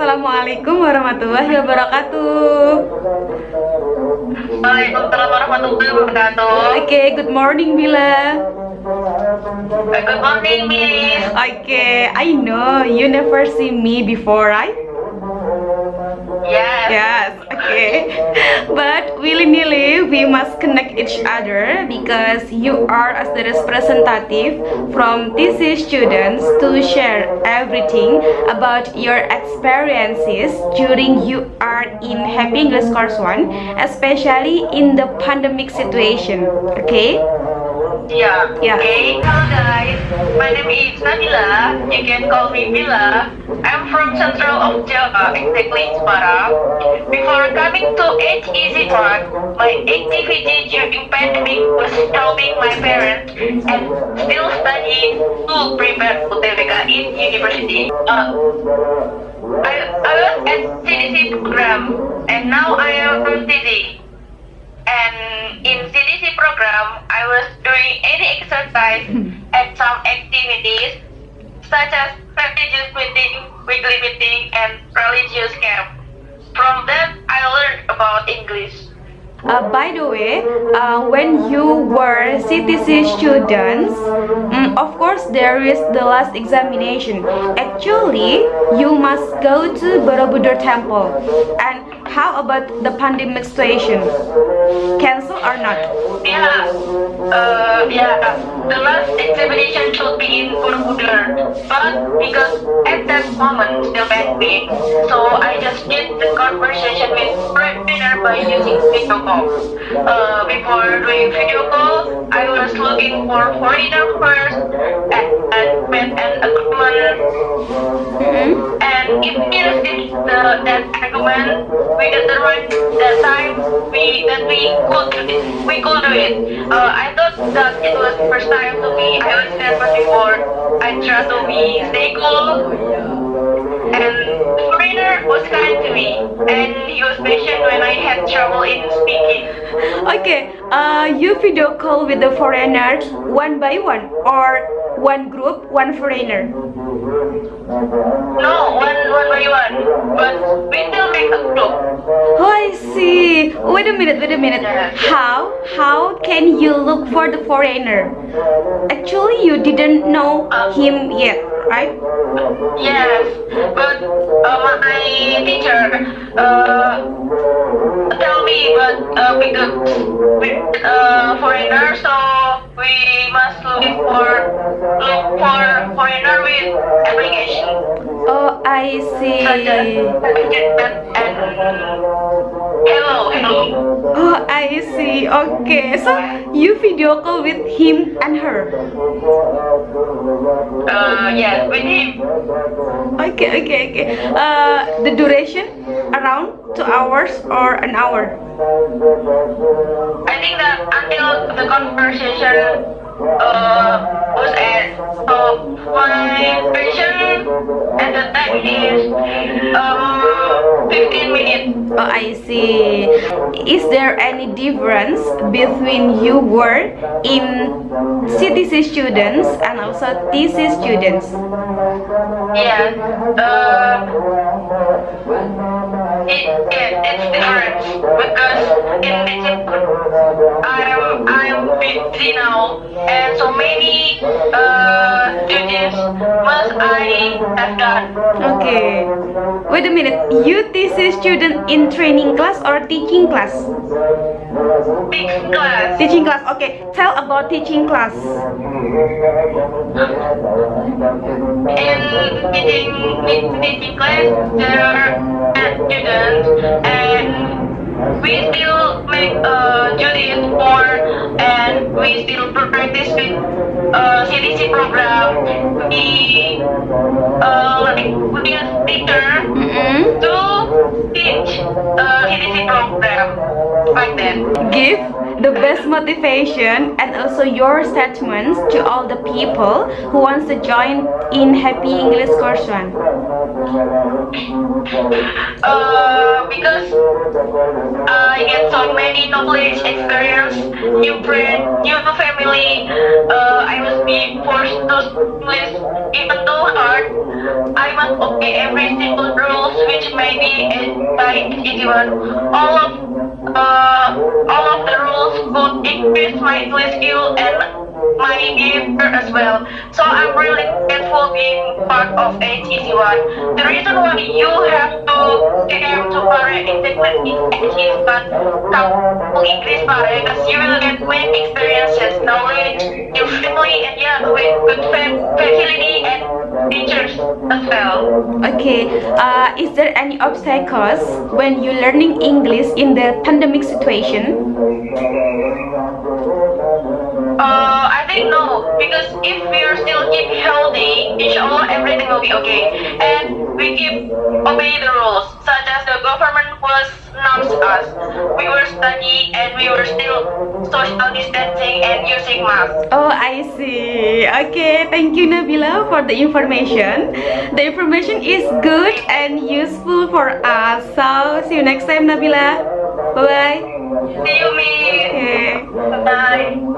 Assalamualaikum warahmatullahi wabarakatuh. Waalaikumsalam warahmatullahi wabarakatuh. Okay, good morning Bila. Good morning, Miss. Okay, I know you never see me before, right? Yes. Yes, okay. But willy-nilly we must connect each other because you are as the representative from TC students to share everything about your experiences during you are in Happy English Course 1, especially in the pandemic situation. Okay? Yeah. Yeah. Okay. Hello, guys. My name is Nabila. You can call me Bila. I'm from Central of Java, exactly Semarang. Before coming to HEC Pare, my activity during pandemic was helping my parents and still studying to prepare UTBK in university. Uh, I, I was at CDC program and now I am from TC. And in CDC program, I was doing any exercise hmm. and some activities such as religious meeting, weekly meeting, and religious camp. From that, I learned about English. Uh, by the way, uh, when you were CTC students, mm, of course there is the last examination. Actually, you must go to Borobudur Temple. And how about the pandemic situation? Cancel or not? Yeah, uh, yeah. The last examination should be in Borobudur, but because at that moment still pandemic, so I just did the conversation with breadwinner by using video call. Uh, before doing video call, I was looking for foreigner first and, and met an agreement. And if we received the, that agreement, we determined that time we that we could do it. We could do it. Uh, I thought that it was first time to me. I was never before. I try to be stay cool. And the foreigner was kind to me, and he was patient when I had trouble in speaking. Okay, uh, you video call with the foreigner one by one or one group, one foreigner. No, one one by one, but we still make a group. Oh, I see. Wait a minute, wait a minute. How? How can you look for the foreigner? Actually, you didn't know him yet, right? Yes, but uh, my teacher uh, tell me, but uh, because with uh, foreigner, so we must look for application. Oh, I see. Such as and hello, hello. Oh, I see. Okay, so you video call with him and her. Uh, yes, with him. Okay, okay, okay. Uh, the duration around two hours or an hour. I think that until the conversation uh, was at uh, my patient and the time is um 15 minutes. Oh, I see. Is there any difference between you were in CTC students and also TC students? Yeah. Uh, it, it, it's different because in this I'm I'm now and so many uh duties must I have done. Okay. Wait a minute. You TC student in training class or teaching class? Big class. Teaching class. Okay. Tell about teaching class. In teaching in teaching class there are students and we still make uh, duties for and we still practice with uh, CDC program. We uh, like we use teacher Mm-mm. to teach uh, CDC program like that. Give the best motivation and also your statements to all the people who wants to join in Happy English Course One. Uh, because I get so many knowledge, experience, new friend, new family. Uh, I must be forced to split even though hard. I must obey every single rules with easy one. All of uh, all of the rules would increase my skill and my behavior as well. So I'm really grateful being part of HEC1. The reason why you have to came to Pare integrate is but kamu English Pare because you will get great experiences, knowledge, your family, and yeah, with good fa- facility and teachers as well. Okay, uh, is there any obstacles when you're learning English in the pandemic situation? Uh, think no, because if we are still keep healthy, inshallah everything will be okay. And we keep obey the rules, such as the government was announced us. We were studying and we were still social distancing and using masks. Oh, I see. Okay, thank you Nabila for the information. The information is good and useful for us. So, see you next time Nabila. Bye bye. See you, me. Okay. Bye.